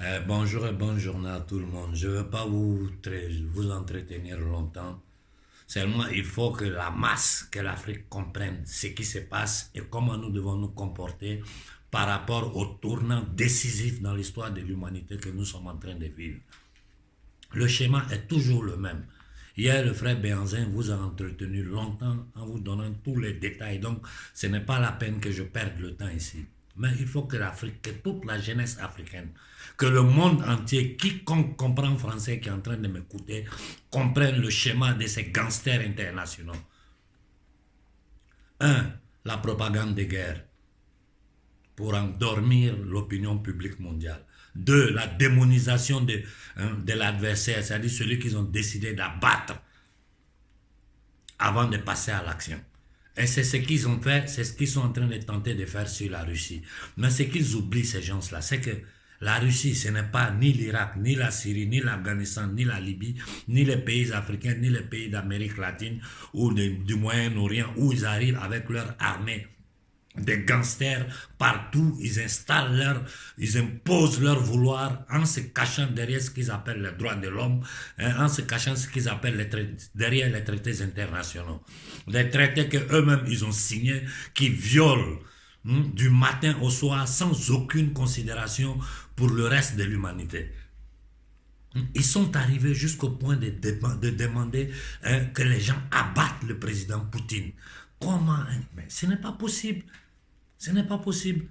Euh, bonjour et bonne journée à tout le monde. Je ne veux pas vous, vous entretenir longtemps. Seulement, il faut que la masse, que l'Afrique comprenne ce qui se passe et comment nous devons nous comporter par rapport au tournant décisif dans l'histoire de l'humanité que nous sommes en train de vivre. Le schéma est toujours le même. Hier, le frère Béanzin vous a entretenu longtemps en vous donnant tous les détails. Donc, ce n'est pas la peine que je perde le temps ici. Mais il faut que l'Afrique, que toute la jeunesse africaine, que le monde entier, quiconque comprend français qui est en train de m'écouter, comprenne le schéma de ces gangsters internationaux. Un, la propagande de guerre pour endormir l'opinion publique mondiale. Deux, la démonisation de, hein, de l'adversaire, c'est-à-dire celui qu'ils ont décidé d'abattre avant de passer à l'action. Et c'est ce qu'ils ont fait, c'est ce qu'ils sont en train de tenter de faire sur la Russie. Mais ce qu'ils oublient, ces gens-là, c'est que la Russie, ce n'est pas ni l'Irak, ni la Syrie, ni l'Afghanistan, ni la Libye, ni les pays africains, ni les pays d'Amérique latine ou du Moyen-Orient où ils arrivent avec leur armée des gangsters partout, ils installent leur, ils imposent leur vouloir en se cachant derrière ce qu'ils appellent les droits de l'homme, hein, en se cachant ce qu'ils appellent les derrière les traités internationaux. Des traités que eux-mêmes ils ont signés, qui violent hein, du matin au soir sans aucune considération pour le reste de l'humanité. Ils sont arrivés jusqu'au point de, de demander hein, que les gens abattent le président Poutine. Comment Mais ce n'est pas possible. Ce n'est pas possible.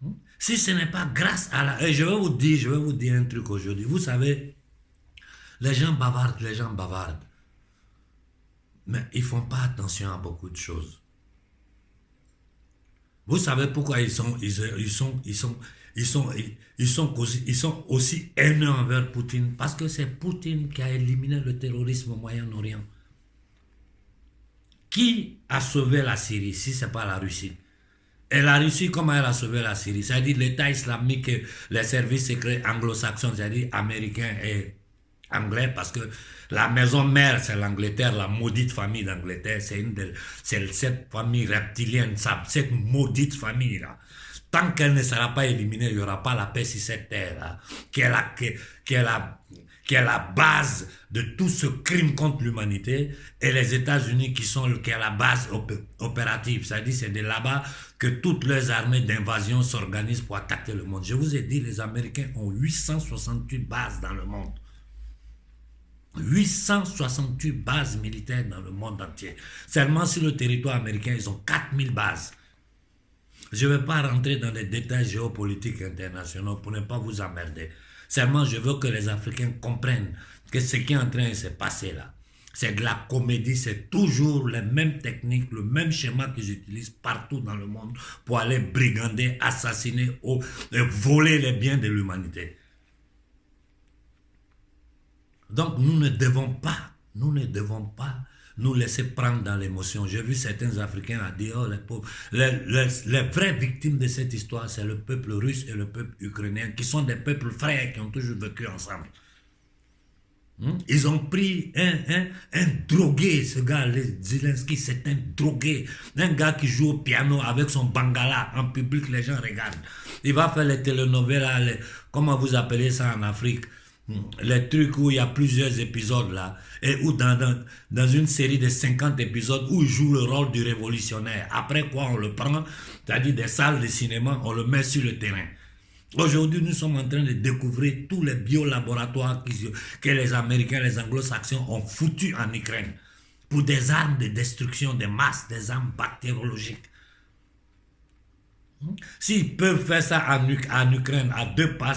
Hmm? Si ce n'est pas grâce à la... Et je vais vous dire, je vais vous dire un truc aujourd'hui. Vous savez, les gens bavardent, les gens bavardent. Mais ils ne font pas attention à beaucoup de choses. Vous savez pourquoi ils sont, ils, sont, ils sont, ils sont, ils sont, aussi, ils sont aussi haineux envers Poutine? Parce que c'est Poutine qui a éliminé le terrorisme au Moyen-Orient. Qui a sauvé la Syrie si ce n'est pas la Russie? Et la Russie, comment elle a sauvé la Syrie? C'est-à-dire l'État islamique, les services secrets anglo-saxons, c'est-à-dire américains et anglais, parce que la maison mère, c'est l'Angleterre, la maudite famille d'Angleterre, c'est une cette famille reptilienne, cette maudite famille-là. Tant qu'elle ne sera pas éliminée, il n'y aura pas la paix sur cette terre, qui est la, qui, qui est la qui est la base de tout ce crime contre l'humanité, et les États-Unis qui sont qui est la base opérative. C'est-à-dire c'est de là-bas que toutes les armées d'invasion s'organisent pour attaquer le monde. Je vous ai dit, les Américains ont 868 bases dans le monde. 868 bases militaires dans le monde entier. Seulement sur le territoire américain, ils ont 4000 bases. Je ne vais pas rentrer dans les détails géopolitiques internationaux pour ne pas vous emmerder. Seulement, je veux que les Africains comprennent que ce qui est en train de se passer là, c'est de la comédie, c'est toujours les mêmes techniques, le même schéma qu'ils utilisent partout dans le monde pour aller brigander, assassiner ou voler les biens de l'humanité. Donc nous ne devons pas, nous ne devons pas nous laisser prendre dans l'émotion. J'ai vu certains Africains à dire, oh les pauvres, les, vraies victimes de cette histoire, c'est le peuple russe et le peuple ukrainien, qui sont des peuples frères qui ont toujours vécu ensemble. Hmm? Ils ont pris un, un, un drogué, ce gars, Zelensky, c'est un drogué. Un gars qui joue au piano avec son bangala. En public, les gens regardent. Il va faire les telenovelas, comment vous appelez ça en Afrique? Les trucs où il y a plusieurs épisodes là, et où dans, une série de 50 épisodes où il joue le rôle du révolutionnaire. Après quoi on le prend, c'est-à-dire des salles de cinéma, on le met sur le terrain. Aujourd'hui, nous sommes en train de découvrir tous les biolaboratoires que les Américains, les Anglo-Saxons ont foutus en Ukraine pour des armes de destruction de masse, des armes bactériologiques. S'ils peuvent faire ça en, Ukraine, à deux, pas,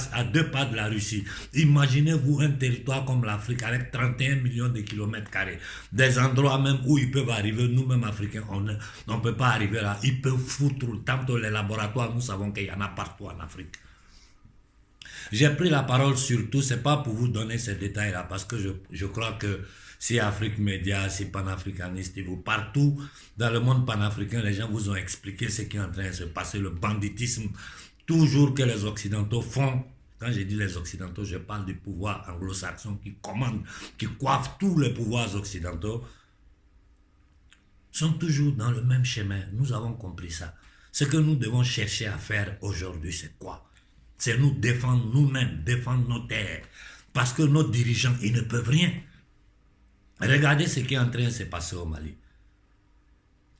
de la Russie, imaginez-vous un territoire comme l'Afrique avec 31 millions de kilomètres carrés. Des endroits même où ils peuvent arriver, nous-mêmes Africains, on ne peut pas arriver là. Ils peuvent foutre, tant les laboratoires, nous savons qu'il y en a partout en Afrique. J'ai pris la parole surtout, c'est pas pour vous donner ces détails-là, parce que je crois que si Afrique Média, si panafricaniste, vous partout dans le monde panafricain, les gens vous ont expliqué ce qui est en train de se passer, le banditisme, toujours que les Occidentaux font. Quand je dis les Occidentaux, je parle du pouvoir anglo-saxon qui commande, qui coiffe tous les pouvoirs occidentaux, sont toujours dans le même chemin. Nous avons compris ça. Ce que nous devons chercher à faire aujourd'hui, c'est quoi? C'est nous défendre nous-mêmes, défendre nos terres. Parce que nos dirigeants, ils ne peuvent rien. Regardez ce qui est en train de se passer au Mali.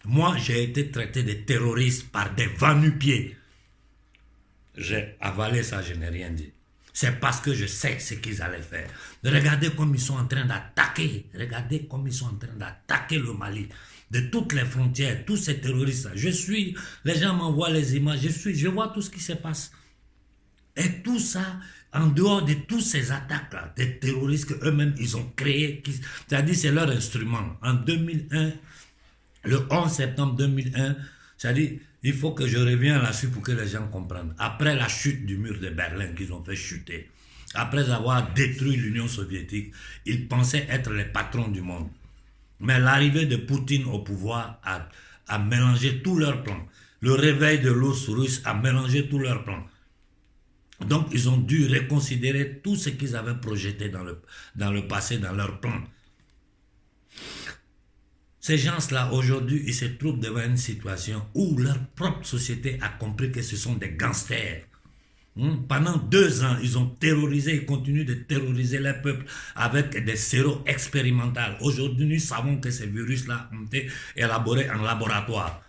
Moi, j'ai été traité de terroriste par des va-nu-pieds. J'ai avalé ça, je n'ai rien dit. C'est parce que je sais ce qu'ils allaient faire. Regardez comme ils sont en train d'attaquer. Regardez comme ils sont en train d'attaquer le Mali. De toutes les frontières, tous ces terroristes. Je suis, les gens m'envoient les images, je suis, je vois tout ce qui se passe. Et tout ça, en dehors de toutes ces attaques-là, des terroristes qu'eux-mêmes, ils ont créés, c'est-à-dire c'est leur instrument. En 2001, le 11 septembre 2001, c'est-à-dire, il faut que je revienne là-dessus pour que les gens comprennent. Après la chute du mur de Berlin qu'ils ont fait chuter, après avoir détruit l'Union soviétique, ils pensaient être les patrons du monde. Mais l'arrivée de Poutine au pouvoir a, a mélangé tous leurs plans. Le réveil de l'os russe a mélangé tous leurs plans. Donc, ils ont dû reconsidérer tout ce qu'ils avaient projeté dans le, dans passé, dans leur plan. Ces gens-là, aujourd'hui, ils se trouvent devant une situation où leur propre société a compris que ce sont des gangsters. Hmm? Pendant deux ans, ils ont terrorisé et continuent de terroriser les peuples avec des séros expérimentaux. Aujourd'hui, nous savons que ces virus-là ont été élaborés en laboratoire.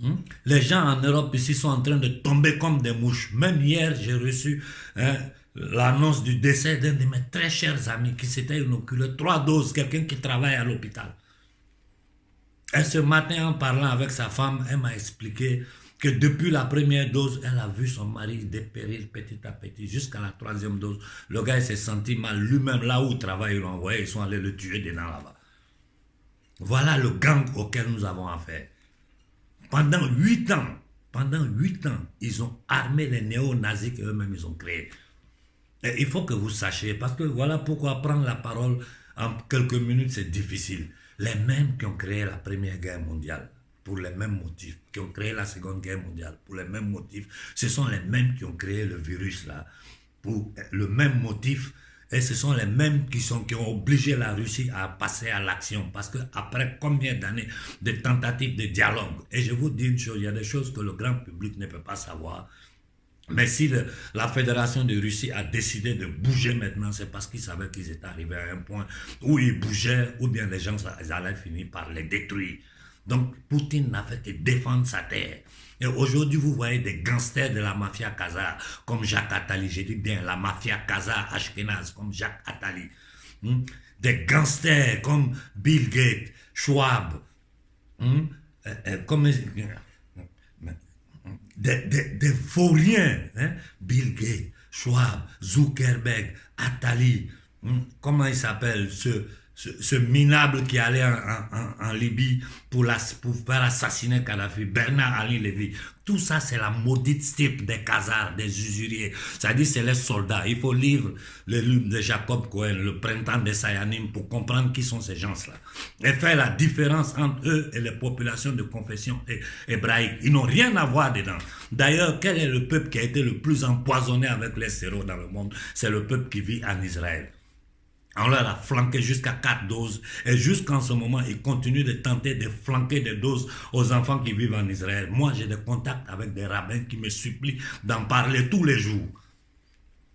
Hmm? Les gens en Europe ici sont en train de tomber comme des mouches. Même hier, j'ai reçu hein, l'annonce du décès d'un de mes très chers amis qui s'était inoculé trois doses, quelqu'un qui travaille à l'hôpital. Et ce matin, en parlant avec sa femme, elle m'a expliqué que depuis la première dose, elle a vu son mari dépérir petit à petit jusqu'à la troisième dose. Le gars s'est senti mal lui-même là où il travaille, ils l'ont envoyé, ils sont allés le tuer dedans là-bas. Voilà le gang auquel nous avons affaire. Pendant huit ans, pendant huit ans, ils ont armé les néo-nazis qu'eux-mêmes ils ont créés il faut que vous sachiez, parce que voilà pourquoi prendre la parole en quelques minutes, c'est difficile. Les mêmes qui ont créé la Première Guerre mondiale, pour les mêmes motifs, qui ont créé la Seconde Guerre mondiale, pour les mêmes motifs, ce sont les mêmes qui ont créé le virus là, pour le même motif, et ce sont les mêmes qui, sont, qui ont obligé la Russie à passer à l'action. Parce que après combien d'années de tentatives de dialogue, et je vous dis une chose, il y a des choses que le grand public ne peut pas savoir, mais si la Fédération de Russie a décidé de bouger maintenant, c'est parce qu'ils savaient qu'ils étaient arrivés à un point où ils bougeaient, ou bien les gens allaient finir par les détruire. Donc Poutine n'a fait que défendre sa terre. Et aujourd'hui, vous voyez des gangsters de la mafia kazakh, comme Jacques Attali, j'ai dit bien la mafia kazakh ashkenaz, comme Jacques Attali. Hmm? Des gangsters comme Bill Gates, Schwab, hmm? euh, euh, comme des, des, des hein? Bill Gates, Schwab, Zuckerberg, Attali, hein? comment il s'appelle, ce, ce, minable qui allait en, Libye pour, faire assassiner Kadhafi, Bernard Ali Lévy. Tout ça, c'est la maudite stipe des casards, des usuriers. C'est-à-dire, c'est les soldats. Il faut lire le livre de Jacob Cohen, Le printemps des Sayanim, pour comprendre qui sont ces gens-là. Et faire la différence entre eux et les populations de confession hébraïque. Ils n'ont rien à voir dedans. D'ailleurs, quel est le peuple qui a été le plus empoisonné avec les séros dans le monde? C'est le peuple qui vit en Israël. On leur a flanqué jusqu'à 4 doses. Et jusqu'en ce moment, ils continuent de tenter de flanquer des doses aux enfants qui vivent en Israël. Moi, j'ai des contacts avec des rabbins qui me supplient d'en parler tous les jours.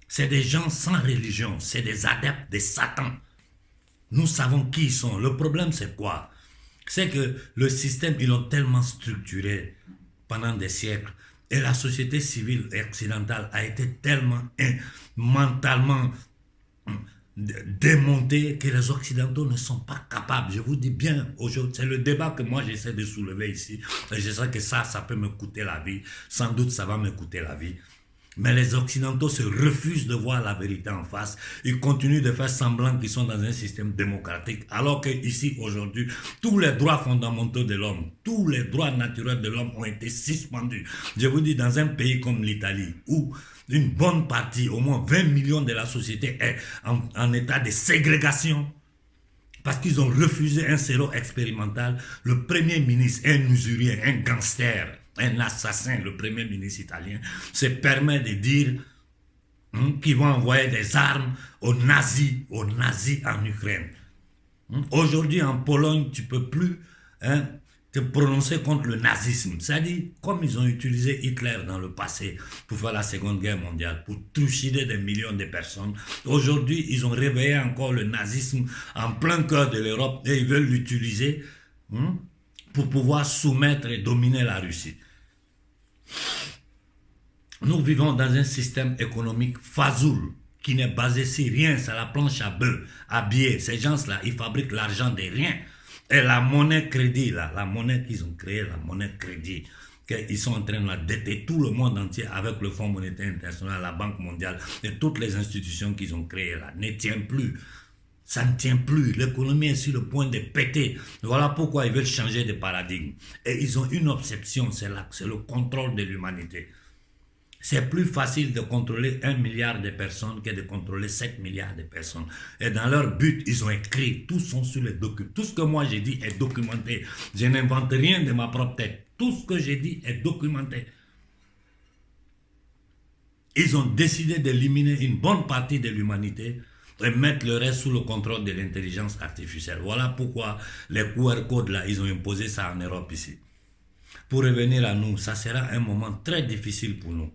C'est des gens sans religion. C'est des adeptes de Satan. Nous savons qui ils sont. Le problème, c'est quoi? C'est que le système, ils l'ont tellement structuré pendant des siècles. Et la société civile occidentale a été tellement mentalement démonter que les Occidentaux ne sont pas capables. Je vous dis bien, aujourd'hui, c'est le débat que moi j'essaie de soulever ici. Je sais que ça, ça peut me coûter la vie. Sans doute, ça va me coûter la vie. Mais les Occidentaux se refusent de voir la vérité en face. Ils continuent de faire semblant qu'ils sont dans un système démocratique. Alors que ici, aujourd'hui, tous les droits fondamentaux de l'homme, tous les droits naturels de l'homme ont été suspendus. Je vous dis, dans un pays comme l'Italie, où une bonne partie, au moins 20 millions de la société est en, état de ségrégation parce qu'ils ont refusé un séro expérimental. Le premier ministre, un usurier, un gangster, un assassin, le premier ministre italien, se permet de dire hein, qu'ils vont envoyer des armes aux nazis, aux nazis en Ukraine. Hein, aujourd'hui, en Pologne, tu peux plus hein, te prononcer contre le nazisme. C'est-à-dire, comme ils ont utilisé Hitler dans le passé pour faire la Seconde Guerre mondiale, pour trucider des millions de personnes, aujourd'hui, ils ont réveillé encore le nazisme en plein cœur de l'Europe et ils veulent l'utiliser hein, pour pouvoir soumettre et dominer la Russie. Nous vivons dans un système économique fazoul qui n'est basé sur rien, c'est la planche à bœuf, à biais. Ces gens-là, ils fabriquent l'argent de rien. Et la monnaie crédit, la monnaie qu'ils ont créée, la monnaie crédit, qu'ils sont en train déter tout le monde entier avec le Fonds monétaire international, la Banque mondiale et toutes les institutions qu'ils ont créées là, ne tient plus. Ça ne tient plus. L'économie est sur le point de péter. Voilà pourquoi ils veulent changer de paradigme. Et ils ont une obsession, c'est le contrôle de l'humanité. C'est plus facile de contrôler un milliard de personnes que de contrôler 7 milliards de personnes. Et dans leur but, ils ont écrit, tous sont sur les documents. Tout ce que moi j'ai dit est documenté. Je n'invente rien de ma propre tête. Tout ce que j'ai dit est documenté. Ils ont décidé d'éliminer une bonne partie de l'humanité et mettre le reste sous le contrôle de l'intelligence artificielle. Voilà pourquoi les QR codes là, ils ont imposé ça en Europe ici. Pour revenir à nous, ça sera un moment très difficile pour nous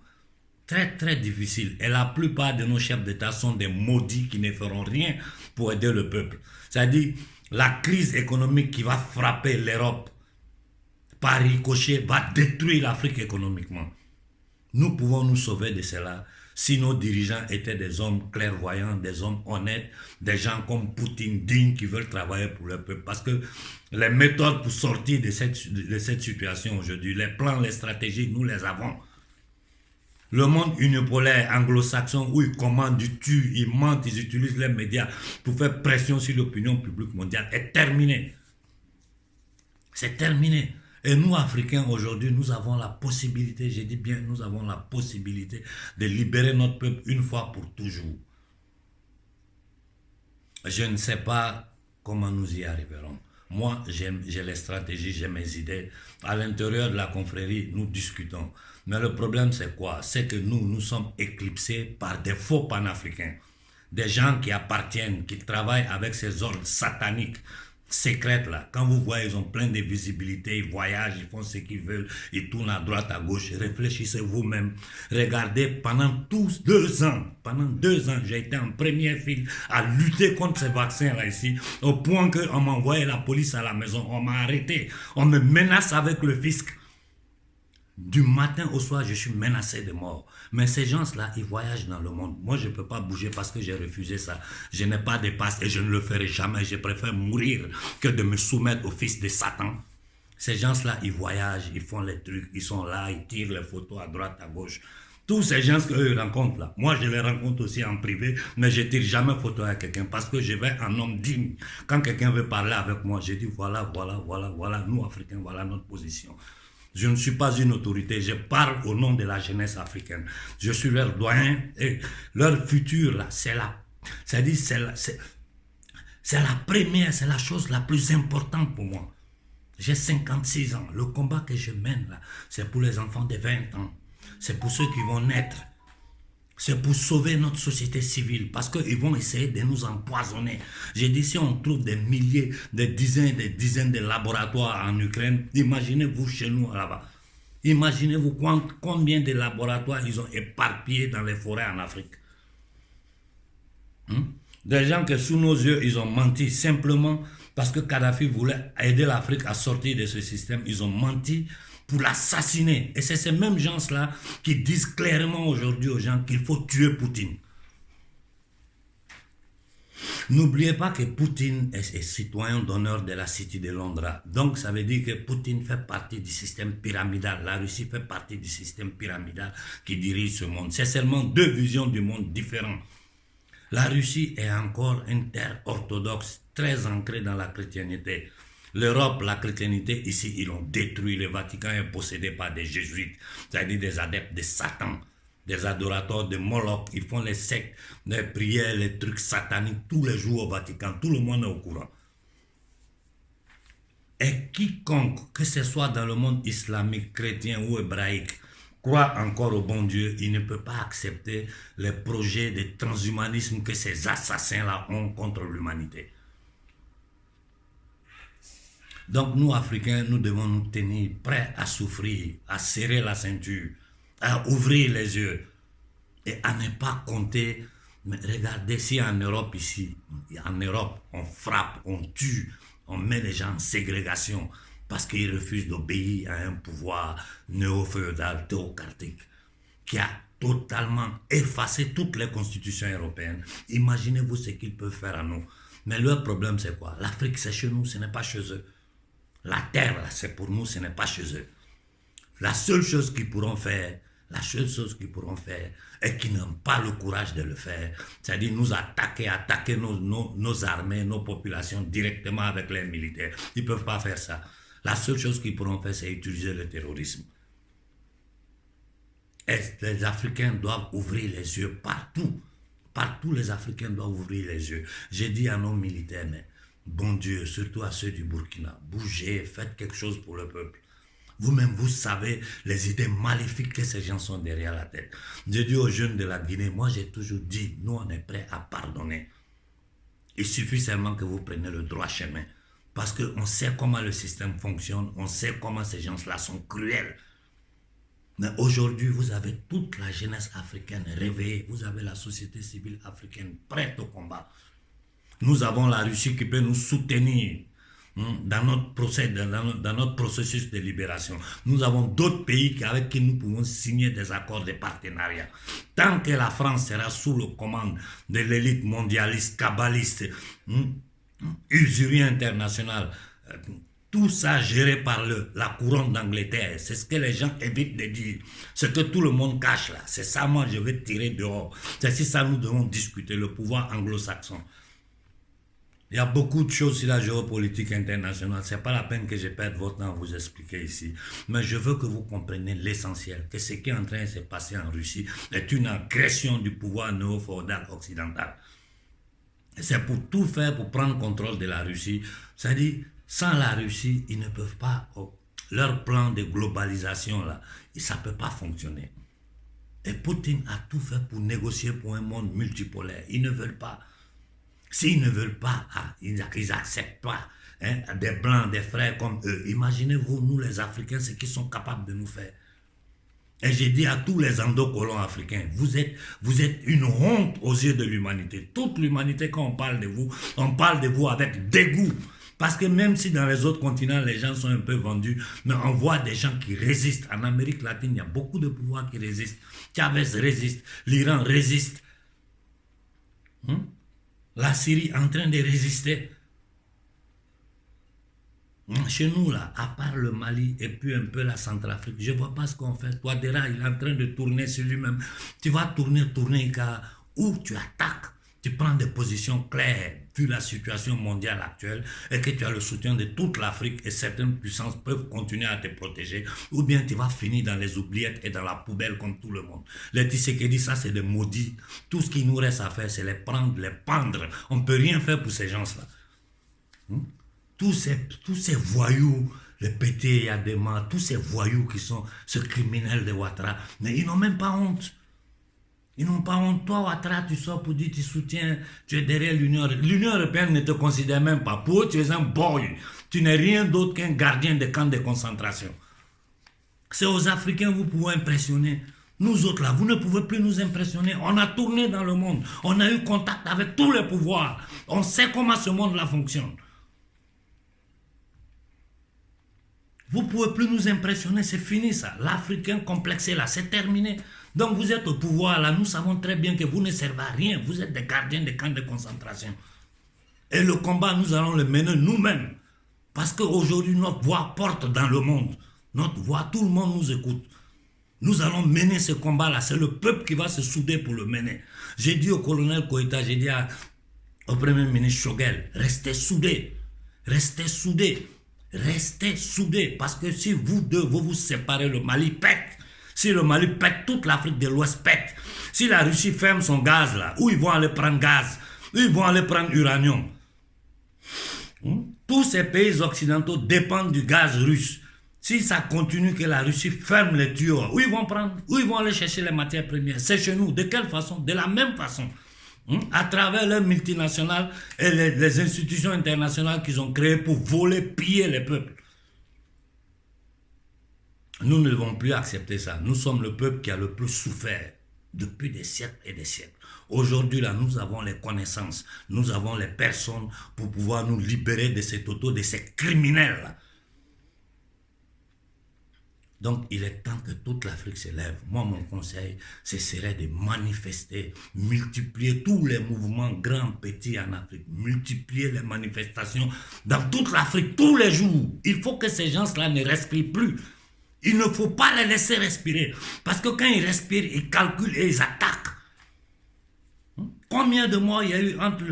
très très difficile. Et la plupart de nos chefs d'État sont des maudits qui ne feront rien pour aider le peuple. C'est-à-dire, la crise économique qui va frapper l'Europe par ricochet va détruire l'Afrique économiquement. Nous pouvons nous sauver de cela si nos dirigeants étaient des hommes clairvoyants, des hommes honnêtes, des gens comme Poutine, dignes, qui veulent travailler pour le peuple. Parce que les méthodes pour sortir de cette, de cette situation aujourd'hui, les plans, les stratégies, nous les avons. Le monde unipolaire anglo-saxon où ils commandent, ils tuent, ils mentent, ils utilisent les médias pour faire pression sur l'opinion publique mondiale est terminé. C'est terminé. Et nous, Africains, aujourd'hui, nous avons la possibilité, j'ai dit bien, nous avons la possibilité de libérer notre peuple une fois pour toujours. Je ne sais pas comment nous y arriverons. Moi, j'ai les stratégies, j'ai mes idées. À l'intérieur de la confrérie, nous discutons. Mais le problème, c'est quoi? C'est que nous, nous sommes éclipsés par des faux panafricains. Des gens qui appartiennent, qui travaillent avec ces ordres sataniques, secrètes là. Quand vous voyez, ils ont plein de visibilité, ils voyagent, ils font ce qu'ils veulent, ils tournent à droite, à gauche. Réfléchissez vous-même. Regardez, pendant tous deux ans, pendant deux ans, j'ai été en première file à lutter contre ces vaccins-là ici, au point qu'on m'a envoyé la police à la maison, on m'a arrêté, on me menace avec le fisc. Du matin au soir, je suis menacé de mort. Mais ces gens-là, ils voyagent dans le monde. Moi, je ne peux pas bouger parce que j'ai refusé ça. Je n'ai pas de passe et je ne le ferai jamais. Je préfère mourir que de me soumettre au fils de Satan. Ces gens-là, ils voyagent, ils font les trucs, ils sont là, ils tirent les photos à droite, à gauche. Tous ces gens qu'eux rencontrent là, moi je les rencontre aussi en privé, mais je tire jamais photo à quelqu'un parce que je vais un homme digne. Quand quelqu'un veut parler avec moi, je dis voilà, voilà, voilà, voilà, nous Africains, voilà notre position. Je ne suis pas une autorité, je parle au nom de la jeunesse africaine. Je suis leur doyen et leur futur, là, c'est la, c'est-à-dire, c'est la première, c'est la chose la plus importante pour moi. J'ai 56 ans. Le combat que je mène, là, c'est pour les enfants de 20 ans. C'est pour ceux qui vont naître. C'est pour sauver notre société civile parce qu'ils vont essayer de nous empoisonner. J'ai dit, si on trouve des milliers, des dizaines, des dizaines de laboratoires en Ukraine, imaginez-vous chez nous là-bas. Imaginez-vous combien de laboratoires ils ont éparpillés dans les forêts en Afrique. Hmm? Des gens que sous nos yeux, ils ont menti simplement parce que Kadhafi voulait aider l'Afrique à sortir de ce système. Ils ont menti pour l'assassiner. Et c'est ces mêmes gens-là qui disent clairement aujourd'hui aux gens qu'il faut tuer Poutine. N'oubliez pas que Poutine est, citoyen d'honneur de la Cité de Londres. Donc ça veut dire que Poutine fait partie du système pyramidal. La Russie fait partie du système pyramidal qui dirige ce monde. C'est seulement deux visions du monde différentes. La Russie est encore une terre orthodoxe, très ancrée dans la chrétienté. L'Europe, la chrétienté, ici, ils l'ont détruit. Le Vatican est possédé par des jésuites, c'est-à-dire des adeptes de Satan, des adorateurs de Moloch. Ils font les sectes, les prières, les trucs sataniques tous les jours au Vatican. Tout le monde est au courant. Et quiconque, que ce soit dans le monde islamique, chrétien ou hébraïque, croit encore au bon Dieu, il ne peut pas accepter les projets de transhumanisme que ces assassins-là ont contre l'humanité. Donc nous, Africains, nous devons nous tenir prêts à souffrir, à serrer la ceinture, à ouvrir les yeux et à ne pas compter. Mais regardez, si en Europe ici, en Europe, on frappe, on tue, on met les gens en ségrégation parce qu'ils refusent d'obéir à un pouvoir néo-féodal, théocratique, qui a totalement effacé toutes les constitutions européennes. Imaginez-vous ce qu'ils peuvent faire à nous. Mais leur problème, c'est quoi? L'Afrique, c'est chez nous, ce n'est pas chez eux. La terre, c'est pour nous, ce n'est pas chez eux. La seule chose qu'ils pourront faire, la seule chose qu'ils pourront faire, et qu'ils n'ont pas le courage de le faire, c'est-à-dire nous attaquer, attaquer nos, nos, armées, nos populations directement avec les militaires. Ils ne peuvent pas faire ça. La seule chose qu'ils pourront faire, c'est utiliser le terrorisme. Et les Africains doivent ouvrir les yeux partout. Partout, les Africains doivent ouvrir les yeux. J'ai dit à nos militaires, mais bon Dieu, surtout à ceux du Burkina, bougez, faites quelque chose pour le peuple. Vous-même, vous savez les idées maléfiques que ces gens sont derrière la tête. J'ai dit aux jeunes de la Guinée, moi j'ai toujours dit, nous on est prêts à pardonner. Il suffit seulement que vous preniez le droit chemin. Parce qu'on sait comment le système fonctionne, on sait comment ces gens-là sont cruels. Mais aujourd'hui, vous avez toute la jeunesse africaine réveillée, vous avez la société civile africaine prête au combat. Nous avons la Russie qui peut nous soutenir hein, dans notre, procès, dans, notre, processus de libération. Nous avons d'autres pays avec qui nous pouvons signer des accords de partenariat. Tant que la France sera sous le commande de l'élite mondialiste, kabbaliste, hein, usurie internationale, euh, tout ça géré par le, la couronne d'Angleterre. C'est ce que les gens évitent de dire. Ce que tout le monde cache là. C'est ça, moi, je vais tirer dehors. C'est si ça, nous devons discuter, le pouvoir anglo-saxon. Il y a beaucoup de choses sur la géopolitique internationale. Ce n'est pas la peine que je perde votre temps à vous expliquer ici. Mais je veux que vous compreniez l'essentiel, que ce qui est en train de se passer en Russie est une agression du pouvoir néo-féodal occidental. C'est pour tout faire pour prendre contrôle de la Russie. C'est-à-dire, sans la Russie, ils ne peuvent pas, oh, leur plan de globalisation, là, ça ne peut pas fonctionner. Et Poutine a tout fait pour négocier pour un monde multipolaire. Ils ne veulent pas. S'ils ne veulent pas, ah, ils n'acceptent pas hein, des blancs, des frères comme eux. Imaginez-vous, nous les Africains, ce qu'ils sont capables de nous faire. Et j'ai dit à tous les endocolons africains, vous êtes, vous êtes une honte aux yeux de l'humanité. Toute l'humanité, quand on parle de vous, on parle de vous avec dégoût. Parce que même si dans les autres continents, les gens sont un peu vendus, mais on voit des gens qui résistent. En Amérique latine, il y a beaucoup de pouvoirs qui résistent. Chavez résiste, l'Iran résiste. Hmm? La Syrie en train de résister. Hmm? Chez nous, là, à part le Mali et puis un peu la Centrafrique, je ne vois pas ce qu'on fait. Toi, Dera, il est en train de tourner sur lui-même. Tu vas tourner, tourner, car où tu attaques? Tu prends des positions claires vu la situation mondiale actuelle et que tu as le soutien de toute l'Afrique et certaines puissances peuvent continuer à te protéger, ou bien tu vas finir dans les oubliettes et dans la poubelle comme tout le monde. Les dit ça c'est des maudits. Tout ce qui nous reste à faire, c'est les prendre, les pendre. On ne peut rien faire pour ces gens-là. Hmm? Tous, ces, tous ces voyous, les pétés, Yadema, tous ces voyous qui sont ce criminel de Ouattara, mais ils n'ont même pas honte. Ils n'ont pas honte. Toi, Ouattara, tu sors pour dire tu soutiens, tu es derrière l'Union L'Union européenne ne te considère même pas. Pour tu es un boy. Tu n'es rien d'autre qu'un gardien de camps de concentration. C'est aux Africains vous pouvez impressionner. Nous autres là, vous ne pouvez plus nous impressionner. On a tourné dans le monde. On a eu contact avec tous les pouvoirs. On sait comment ce monde-là fonctionne. Vous ne pouvez plus nous impressionner. C'est fini ça. L'Africain complexé là, c'est terminé. Donc vous êtes au pouvoir là, nous savons très bien que vous ne servez à rien, vous êtes des gardiens des camps de concentration. Et le combat, nous allons le mener nous-mêmes. Parce qu'aujourd'hui, notre voix porte dans le monde. Notre voix, tout le monde nous écoute. Nous allons mener ce combat-là. C'est le peuple qui va se souder pour le mener. J'ai dit au colonel Koïta, j'ai dit au premier ministre Chogel, restez soudés. Restez soudés. Restez soudés. Parce que si vous deux, vous vous séparez, le Mali pète. Si le Mali pète, toute l'Afrique de l'Ouest pète. Si la Russie ferme son gaz là, où ils vont aller prendre gaz? Où ils vont aller prendre uranium? Hmm? Tous ces pays occidentaux dépendent du gaz russe. Si ça continue que la Russie ferme les tuyaux, où ils vont prendre? Ils vont aller chercher les matières premières? C'est chez nous. De quelle façon? De la même façon. hein, à travers les multinationales et les, institutions internationales qu'ils ont créées pour voler, piller les peuples. Nous ne devons plus accepter ça. Nous sommes le peuple qui a le plus souffert depuis des siècles et des siècles. Aujourd'hui, là, nous avons les connaissances, nous avons les personnes pour pouvoir nous libérer de ces totaux, de ces criminels-là. Donc, il est temps que toute l'Afrique se lève. Moi, mon conseil, ce serait de manifester, multiplier tous les mouvements grands, petits en Afrique, multiplier les manifestations dans toute l'Afrique, tous les jours. Il faut que ces gens-là ne respirent plus. Il ne faut pas les laisser respirer. Parce que quand ils respirent, ils calculent et ils attaquent. Combien de morts il y a eu entre,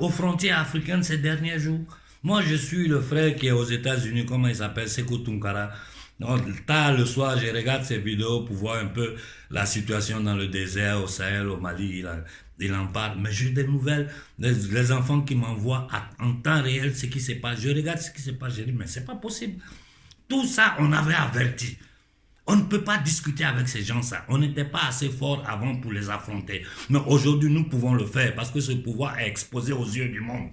aux frontières africaines ces derniers jours? Moi, je suis le frère qui est aux États-Unis, comment il s'appelle Sekou Tunkara. Donc, tard le soir, je regarde ces vidéos pour voir un peu la situation dans le désert, au Sahel, au Mali. Il, en parle. Mais j'ai des nouvelles, les, enfants qui m'envoient en temps réel ce qui se passe. Je regarde ce qui se passe, je dis, mais c'est pas possible. Tout ça, on avait averti. On ne peut pas discuter avec ces gens-là. On n'était pas assez fort avant pour les affronter. Mais aujourd'hui, nous pouvons le faire parce que ce pouvoir est exposé aux yeux du monde.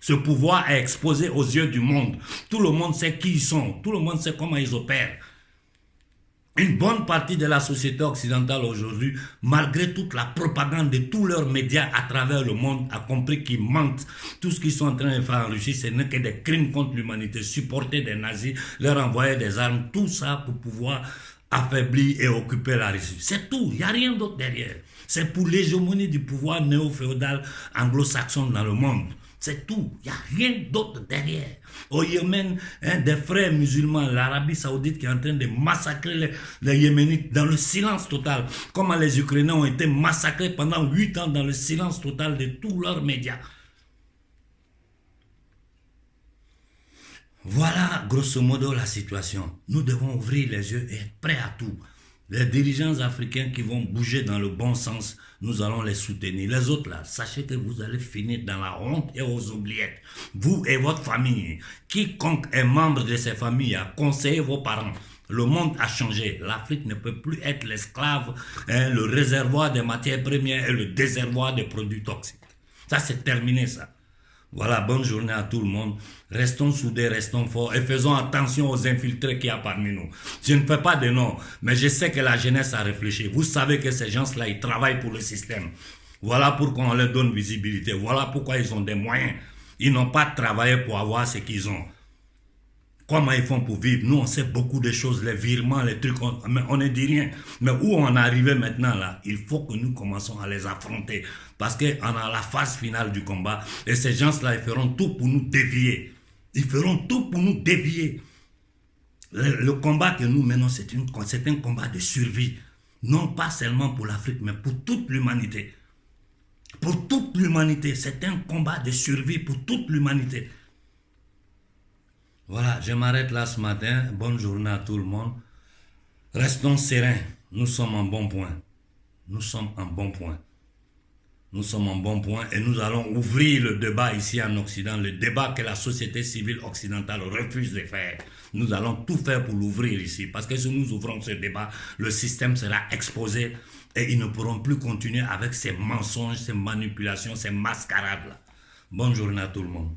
Ce pouvoir est exposé aux yeux du monde. Tout le monde sait qui ils sont. Tout le monde sait comment ils opèrent. Une bonne partie de la société occidentale aujourd'hui, malgré toute la propagande de tous leurs médias à travers le monde, a compris qu'ils mentent. Tout ce qu'ils sont en train de faire en Russie, ce n'est que des crimes contre l'humanité, supporter des nazis, leur envoyer des armes, tout ça pour pouvoir affaiblir et occuper la Russie. C'est tout, il n'y a rien d'autre derrière. C'est pour l'hégémonie du pouvoir néo-féodal anglo-saxon dans le monde. C'est tout. Il n'y a rien d'autre derrière. Au Yémen, hein, des frères musulmans, l'Arabie saoudite qui est en train de massacrer les, les, Yéménites dans le silence total. Comment les Ukrainiens ont été massacrés pendant huit ans dans le silence total de tous leurs médias. Voilà grosso modo la situation. Nous devons ouvrir les yeux et être prêts à tout. Les dirigeants africains qui vont bouger dans le bon sens, nous allons les soutenir. Les autres là, sachez que vous allez finir dans la honte et aux oubliettes. Vous et votre famille. Quiconque est membre de ces familles a conseillé vos parents. Le monde a changé. L'Afrique ne peut plus être l'esclave, hein, le réservoir des matières premières et le déservoir des produits toxiques. Ça, c'est terminé, ça. Voilà, bonne journée à tout le monde. Restons soudés, restons forts et faisons attention aux infiltrés qu'il y a parmi nous. Je ne fais pas de nom, mais je sais que la jeunesse a réfléchi. Vous savez que ces gens-là, ils travaillent pour le système. Voilà pourquoi on leur donne visibilité. Voilà pourquoi ils ont des moyens. Ils n'ont pas travaillé pour avoir ce qu'ils ont. Comment ils font pour vivre Nous, on sait beaucoup de choses, les virements, les trucs, mais on ne dit rien. Mais où on est arrivé maintenant là Il faut que nous commençons à les affronter. Parce qu'on a la phase finale du combat. Et ces gens-là, ils feront tout pour nous dévier. Ils feront tout pour nous dévier. Le, combat que nous menons, c'est un combat de survie. Non pas seulement pour l'Afrique, mais pour toute l'humanité. Pour toute l'humanité. C'est un combat de survie pour toute l'humanité. Voilà, je m'arrête là ce matin. Bonne journée à tout le monde. Restons sereins. Nous sommes en bon point. Nous sommes en bon point. Nous sommes en bon point et nous allons ouvrir le débat ici en Occident, le débat que la société civile occidentale refuse de faire. Nous allons tout faire pour l'ouvrir ici, parce que si nous ouvrons ce débat, le système sera exposé et ils ne pourront plus continuer avec ces mensonges, ces manipulations, ces mascarades-là. Bonne journée à tout le monde.